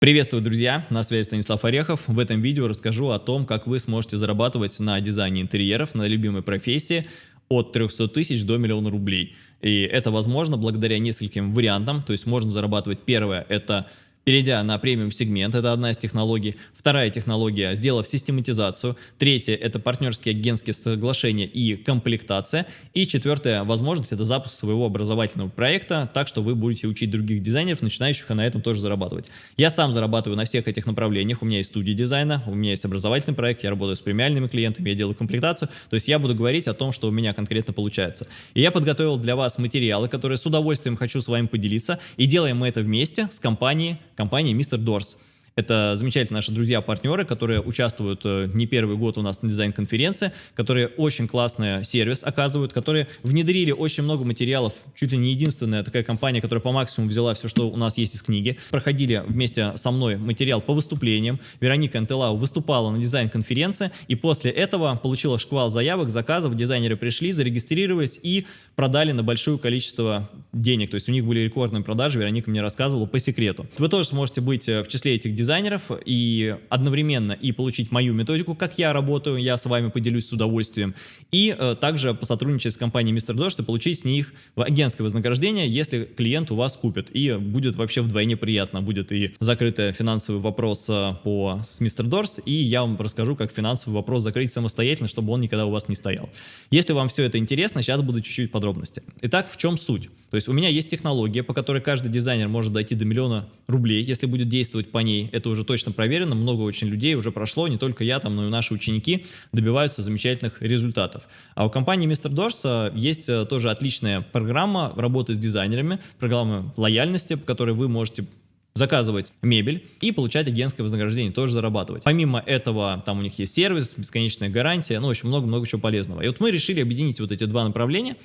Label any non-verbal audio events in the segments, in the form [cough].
Приветствую, друзья! На связи Станислав Орехов. В этом видео расскажу о том, как вы сможете зарабатывать на дизайне интерьеров, на любимой профессии от 300 тысяч до миллиона рублей. И это возможно благодаря нескольким вариантам. То есть можно зарабатывать первое – это перейдя на премиум сегмент, это одна из технологий. Вторая технология, сделав систематизацию. Третья, это партнерские агентские соглашения и комплектация. И четвертая возможность, это запуск своего образовательного проекта, так что вы будете учить других дизайнеров, начинающих, и на этом тоже зарабатывать. Я сам зарабатываю на всех этих направлениях. У меня есть студия дизайна, у меня есть образовательный проект, я работаю с премиальными клиентами, я делаю комплектацию. То есть я буду говорить о том, что у меня конкретно получается. И я подготовил для вас материалы, которые с удовольствием хочу с вами поделиться. И делаем мы это вместе с компанией компании Mr. Doors. Это замечательные наши друзья-партнеры, которые участвуют э, не первый год у нас на дизайн-конференции, которые очень классный сервис оказывают, которые внедрили очень много материалов, чуть ли не единственная такая компания, которая по максимуму взяла все, что у нас есть из книги. Проходили вместе со мной материал по выступлениям. Вероника Антелау выступала на дизайн-конференции, и после этого получила шквал заявок, заказов, дизайнеры пришли, зарегистрировались и продали на большое количество денег. То есть у них были рекордные продажи, Вероника мне рассказывала по секрету. Вы тоже сможете быть э, в числе этих дизайнеров и одновременно и получить мою методику, как я работаю, я с вами поделюсь с удовольствием, и э, также посотрудничать с компанией Mr. Doors и получить с них агентское вознаграждение, если клиент у вас купит. И будет вообще вдвойне приятно, будет и закрытый финансовый вопрос э, по, с Mr. Doors, и я вам расскажу, как финансовый вопрос закрыть самостоятельно, чтобы он никогда у вас не стоял. Если вам все это интересно, сейчас буду чуть-чуть подробности. Итак, в чем суть? То есть у меня есть технология, по которой каждый дизайнер может дойти до миллиона рублей, если будет действовать по ней это уже точно проверено, много очень людей уже прошло, не только я там, но и наши ученики добиваются замечательных результатов. А у компании Mr. Doors есть а, тоже отличная программа работы с дизайнерами, программа лояльности, по которой вы можете заказывать мебель и получать агентское вознаграждение, тоже зарабатывать. Помимо этого, там у них есть сервис, бесконечная гарантия, ну, общем, много-много чего полезного. И вот мы решили объединить вот эти два направления.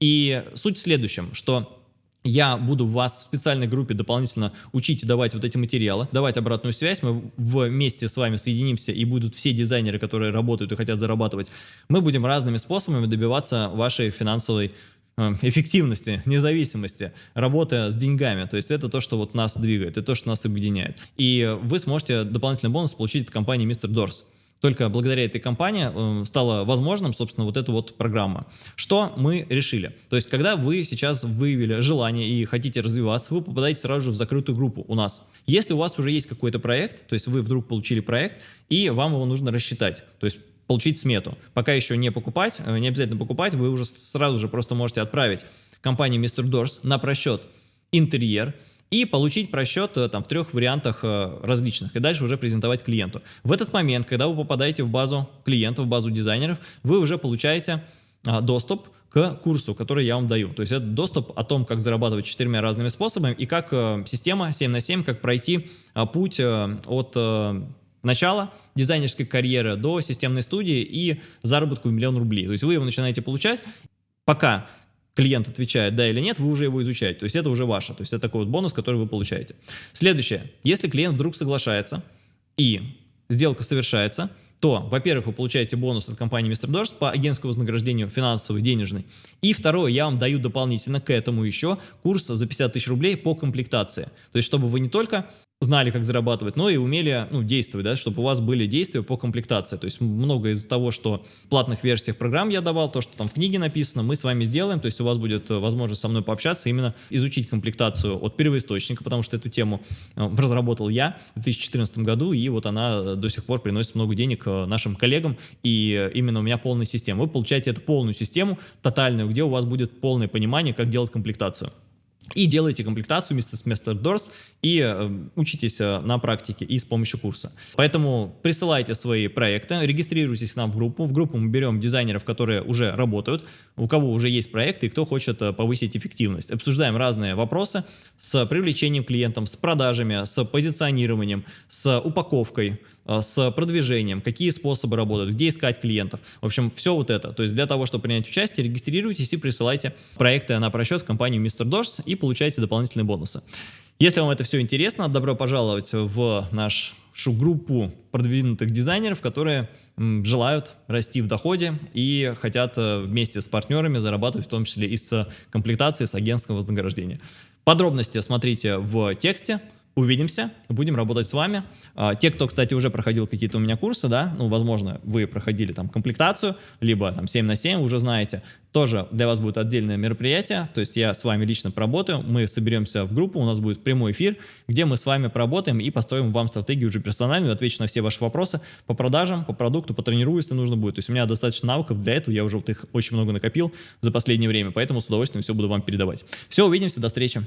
И суть в следующем, что я буду вас в специальной группе дополнительно учить и давать вот эти материалы, давать обратную связь, мы вместе с вами соединимся и будут все дизайнеры, которые работают и хотят зарабатывать, мы будем разными способами добиваться вашей финансовой э, эффективности, [laughs] независимости, работы с деньгами. То есть это то, что вот нас двигает, это то, что нас объединяет. И вы сможете дополнительный бонус получить от компании Mr. Doors. Только благодаря этой компании э, стало возможным, собственно, вот эта вот программа. Что мы решили? То есть, когда вы сейчас выявили желание и хотите развиваться, вы попадаете сразу же в закрытую группу у нас. Если у вас уже есть какой-то проект, то есть вы вдруг получили проект, и вам его нужно рассчитать, то есть получить смету. Пока еще не покупать, э, не обязательно покупать, вы уже сразу же просто можете отправить компании Mr. Doors на просчет интерьер, и получить просчет э, там, в трех вариантах э, различных, и дальше уже презентовать клиенту. В этот момент, когда вы попадаете в базу клиентов, в базу дизайнеров, вы уже получаете а, доступ к курсу, который я вам даю. То есть это доступ о том, как зарабатывать четырьмя разными способами и как э, система 7 на 7, как пройти а, путь от начала дизайнерской карьеры до системной студии и заработку в миллион рублей. То есть вы его начинаете получать, пока клиент отвечает да или нет, вы уже его изучаете. То есть это уже ваше. То есть это такой вот бонус, который вы получаете. Следующее. Если клиент вдруг соглашается и сделка совершается, то, во-первых, вы получаете бонус от компании Mr. Doors по агентскому вознаграждению финансовый, денежный. И второе, я вам даю дополнительно к этому еще курс за 50 тысяч рублей по комплектации. То есть, чтобы вы не только знали, как зарабатывать, но и умели ну, действовать, да, чтобы у вас были действия по комплектации. То есть много из того, что в платных версиях программ я давал, то, что там в книге написано, мы с вами сделаем. То есть у вас будет э, возможность со мной пообщаться, именно изучить комплектацию от первоисточника, потому что эту тему э, разработал я в 2014 году, и вот она э, до сих пор приносит много денег нашим коллегам, и именно у меня полная система. Вы получаете эту полную систему, тотальную, где у вас будет полное понимание, как делать комплектацию и делаете комплектацию вместе с Master Doors и э, учитесь э, на практике и с помощью курса. Поэтому присылайте свои проекты, регистрируйтесь к нам в группу. В группу мы берем дизайнеров, которые уже работают, у кого уже есть проекты и кто хочет э, повысить эффективность. Обсуждаем разные вопросы с привлечением клиентов, с продажами, с позиционированием, с упаковкой, э, с продвижением, какие способы работают, где искать клиентов. В общем, все вот это. То есть для того, чтобы принять участие, регистрируйтесь и присылайте проекты на просчет в компанию Mr. Doors и получайте дополнительные бонусы. Если вам это все интересно, добро пожаловать в нашу группу продвинутых дизайнеров, которые желают расти в доходе и хотят э, вместе с партнерами зарабатывать в том числе и с комплектацией, с агентского вознаграждения. Подробности смотрите в тексте, Увидимся, будем работать с вами. А, те, кто, кстати, уже проходил какие-то у меня курсы, да, ну, возможно, вы проходили там комплектацию, либо там 7 на 7, уже знаете, тоже для вас будет отдельное мероприятие, то есть я с вами лично поработаю, мы соберемся в группу, у нас будет прямой эфир, где мы с вами поработаем и построим вам стратегию уже персональную, отвечу на все ваши вопросы по продажам, по продукту, потренирую, если нужно будет. То есть у меня достаточно навыков для этого, я уже вот их очень много накопил за последнее время, поэтому с удовольствием все буду вам передавать. Все, увидимся, до встречи.